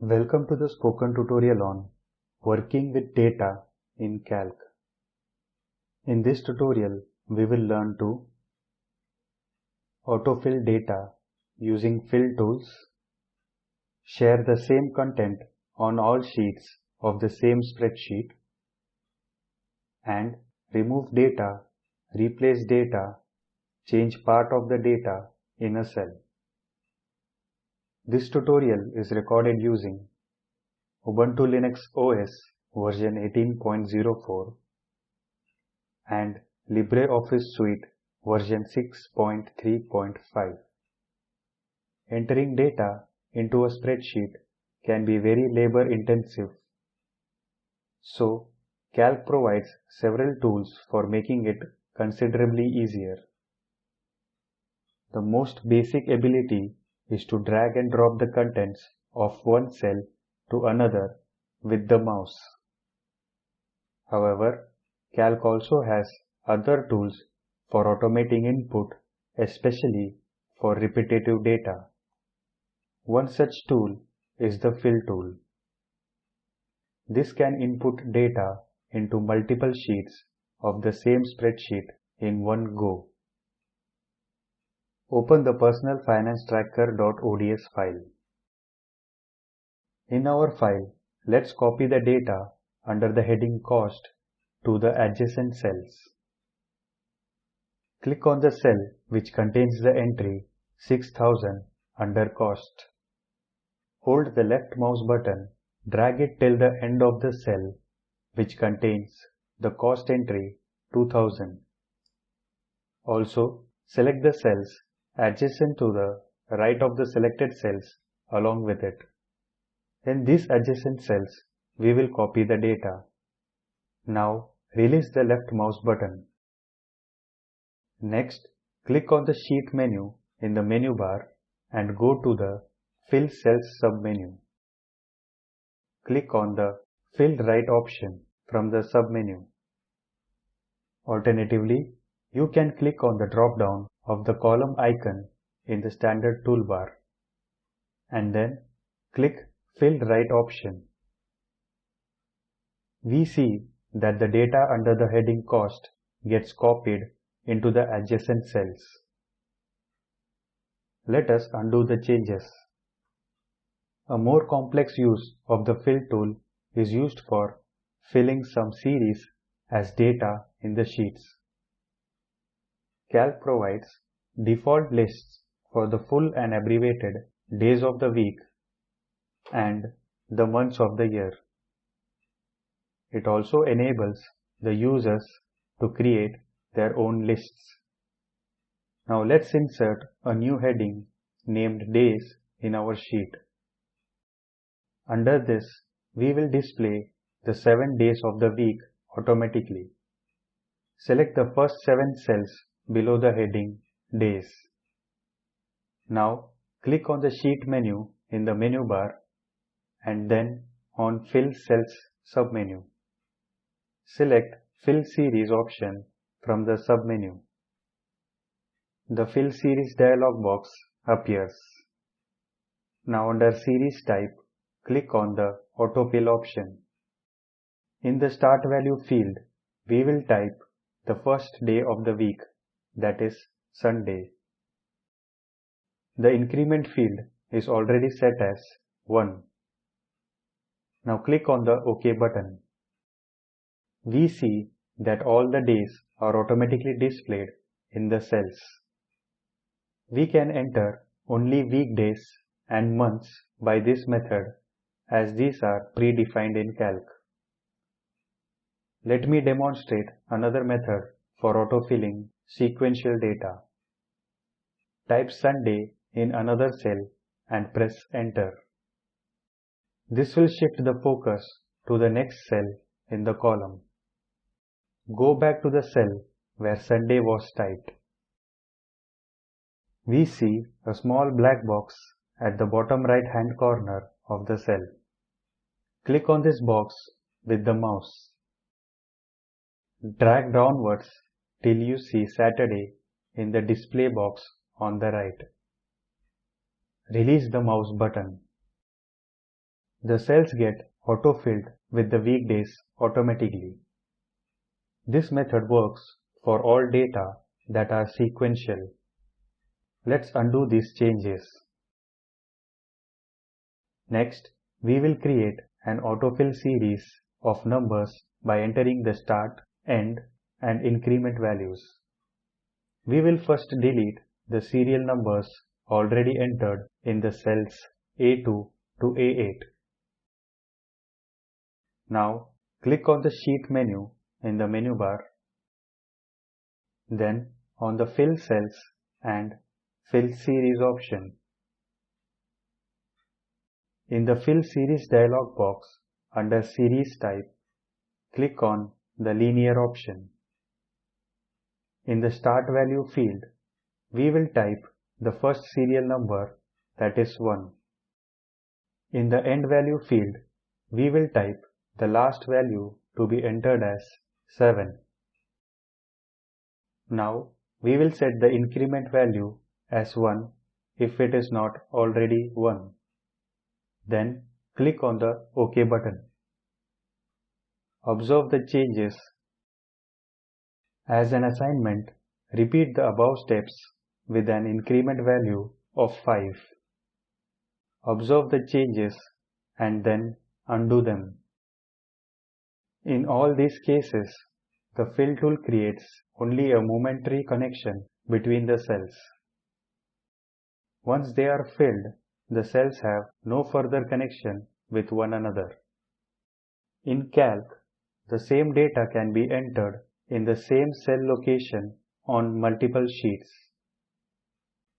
Welcome to the spoken tutorial on working with data in Calc. In this tutorial, we will learn to autofill data using fill tools, share the same content on all sheets of the same spreadsheet, and remove data, replace data, change part of the data in a cell. This tutorial is recorded using Ubuntu Linux OS version 18.04 and LibreOffice Suite version 6.3.5. Entering data into a spreadsheet can be very labor intensive. So, Calc provides several tools for making it considerably easier. The most basic ability is to drag and drop the contents of one cell to another with the mouse. However, Calc also has other tools for automating input, especially for repetitive data. One such tool is the fill tool. This can input data into multiple sheets of the same spreadsheet in one go. Open the personalfinancetracker.ods file. In our file, let's copy the data under the heading Cost to the adjacent cells. Click on the cell which contains the entry 6000 under Cost. Hold the left mouse button, drag it till the end of the cell which contains the cost entry 2000. Also, select the cells adjacent to the right of the selected cells along with it. In these adjacent cells, we will copy the data. Now, release the left mouse button. Next, click on the Sheet menu in the menu bar and go to the Fill Cells submenu. Click on the Fill Right option from the submenu. Alternatively, you can click on the drop-down of the column icon in the standard toolbar and then click Fill Right option. We see that the data under the heading Cost gets copied into the adjacent cells. Let us undo the changes. A more complex use of the Fill tool is used for filling some series as data in the sheets. Calc provides default lists for the full and abbreviated days of the week and the months of the year. It also enables the users to create their own lists. Now let's insert a new heading named Days in our sheet. Under this, we will display the 7 days of the week automatically. Select the first 7 cells below the heading Days. Now click on the Sheet menu in the menu bar and then on Fill Cells submenu. Select Fill Series option from the submenu. The Fill Series dialog box appears. Now under Series Type, click on the Autofill option. In the Start Value field, we will type the first day of the week that is Sunday. The increment field is already set as 1. Now click on the OK button. We see that all the days are automatically displayed in the cells. We can enter only weekdays and months by this method as these are predefined in Calc. Let me demonstrate another method for autofilling sequential data. Type Sunday in another cell and press enter. This will shift the focus to the next cell in the column. Go back to the cell where Sunday was typed. We see a small black box at the bottom right hand corner of the cell. Click on this box with the mouse. Drag downwards till you see Saturday in the display box on the right. Release the mouse button. the cells get auto-filled with the weekdays automatically. This method works for all data that are sequential. Let's undo these changes. Next, we will create an autofill series of numbers by entering the start, end and increment values. We will first delete the serial numbers already entered in the cells A2 to A8. Now click on the Sheet menu in the menu bar, then on the Fill Cells and Fill Series option. In the Fill Series dialog box under Series Type, click on the Linear option. In the Start Value field, we will type the first serial number that is 1. In the End Value field, we will type the last value to be entered as 7. Now we will set the increment value as 1 if it is not already 1. Then click on the OK button. Observe the changes. As an assignment, repeat the above steps with an increment value of 5. Observe the changes and then undo them. In all these cases, the fill tool creates only a momentary connection between the cells. Once they are filled, the cells have no further connection with one another. In Calc, the same data can be entered in the same cell location on multiple sheets.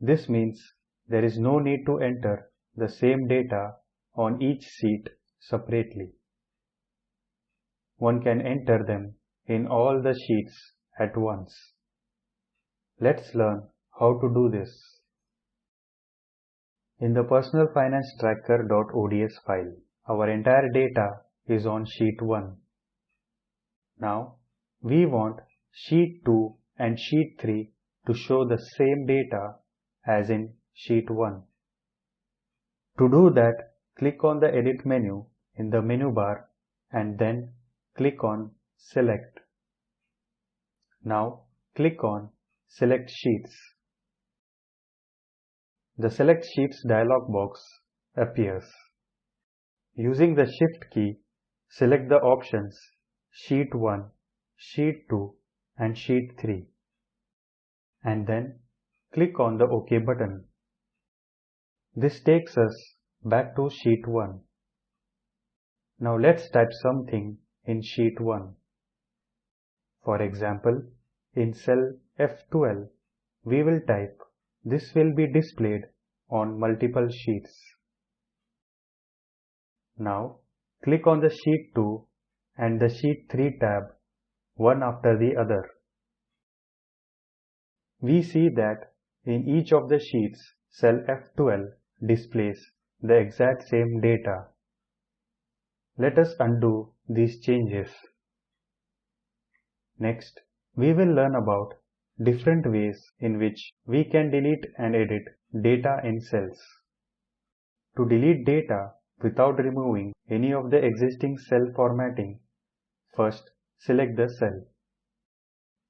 This means there is no need to enter the same data on each sheet separately. One can enter them in all the sheets at once. Let's learn how to do this. In the Personal Finance Tracker.ods file, our entire data is on sheet 1. Now, we want sheet 2 and sheet 3 to show the same data as in sheet 1. To do that, click on the edit menu in the menu bar and then click on select. Now click on select sheets. The select sheets dialog box appears. Using the shift key, select the options sheet 1, sheet 2 and sheet 3 and then click on the OK button. This takes us back to sheet 1. Now let's type something in sheet 1. For example, in cell F12, we will type this will be displayed on multiple sheets. Now click on the sheet 2 and the sheet 3 tab one after the other. We see that in each of the sheets cell F12 displays the exact same data. Let us undo these changes. Next, we will learn about different ways in which we can delete and edit data in cells. To delete data without removing any of the existing cell formatting, first select the cell.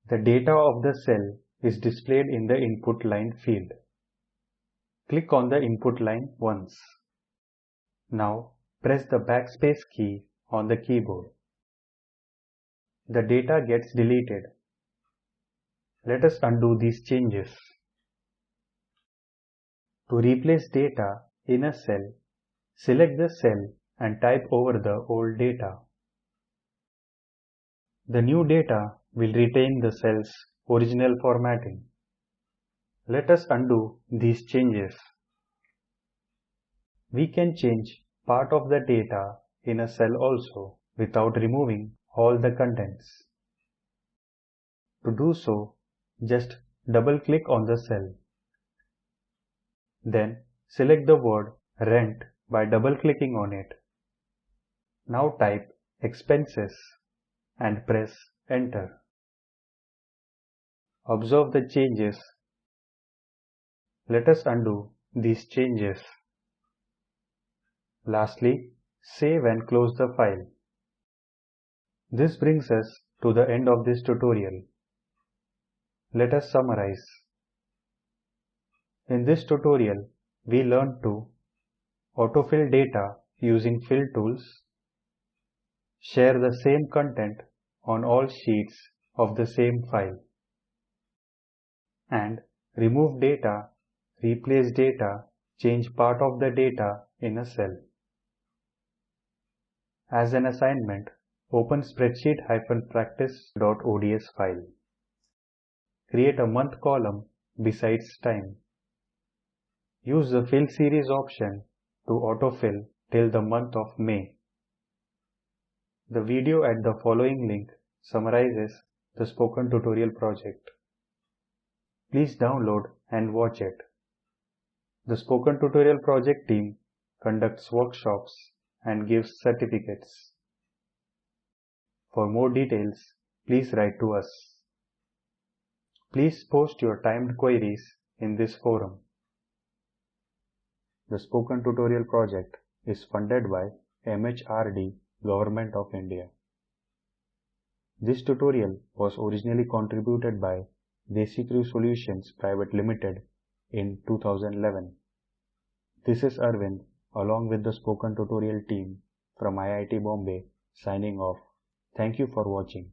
The data of the cell is displayed in the input line field. Click on the input line once. Now press the backspace key on the keyboard. The data gets deleted. Let us undo these changes. To replace data in a cell, select the cell and type over the old data. The new data will retain the cell's original formatting. Let us undo these changes. We can change part of the data in a cell also without removing all the contents. To do so, just double click on the cell. Then select the word rent by double clicking on it. Now type expenses and press enter. Observe the changes. Let us undo these changes. Lastly, Save and close the file. This brings us to the end of this tutorial. Let us summarize. In this tutorial, we learned to autofill data using fill tools, share the same content on all sheets of the same file, and remove data, replace data, change part of the data in a cell. As an assignment, open spreadsheet-practice.ods file. Create a month column besides time. Use the fill series option to autofill till the month of May. The video at the following link summarizes the spoken tutorial project. Please download and watch it. The spoken tutorial project team conducts workshops and gives certificates. For more details, please write to us. Please post your timed queries in this forum. The Spoken Tutorial project is funded by MHRD Government of India. This tutorial was originally contributed by DesiCrew Solutions Private Limited in 2011. This is Arvind along with the spoken tutorial team from IIT Bombay signing off. Thank you for watching.